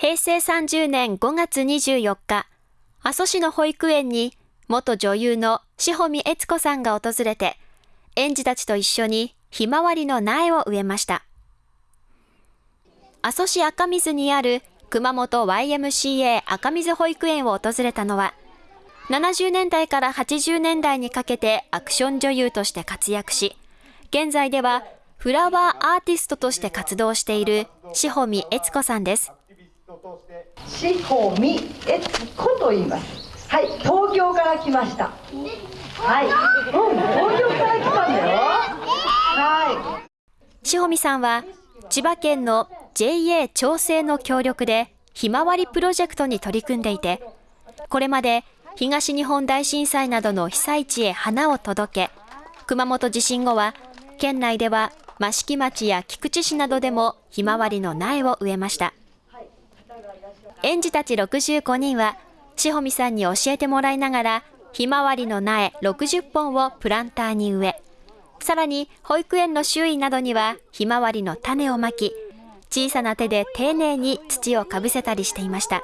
平成30年5月24日、阿蘇市の保育園に元女優の志保美悦子さんが訪れて、園児たちと一緒にひまわりの苗を植えました。阿蘇市赤水にある熊本 YMCA 赤水保育園を訪れたのは、70年代から80年代にかけてアクション女優として活躍し、現在ではフラワーアーティストとして活動している志保美悦子さんです。志保美悦子と言います。はい、東京から来ました。はい、うん、東京から来たんだよ。はい。志保美さんは千葉県の JA 調整の協力でひまわりプロジェクトに取り組んでいて、これまで東日本大震災などの被災地へ花を届け、熊本地震後は県内では益城町や菊池市などでもひまわりの苗を植えました。園児たち65人は、しほみさんに教えてもらいながら、ひまわりの苗60本をプランターに植え、さらに保育園の周囲などにはひまわりの種をまき、小さな手で丁寧に土をかぶせたりしていました。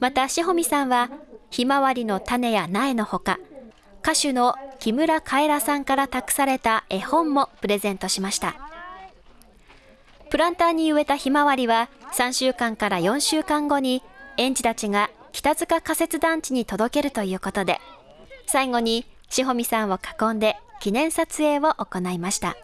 また、しほみさんは、ひまわりの種や苗のほか、歌手の木村カエラさんから託された絵本もプレゼントしました。プランターに植えたひまわりは3週間から4週間後に園児たちが北塚仮設団地に届けるということで、最後にしほみさんを囲んで記念撮影を行いました。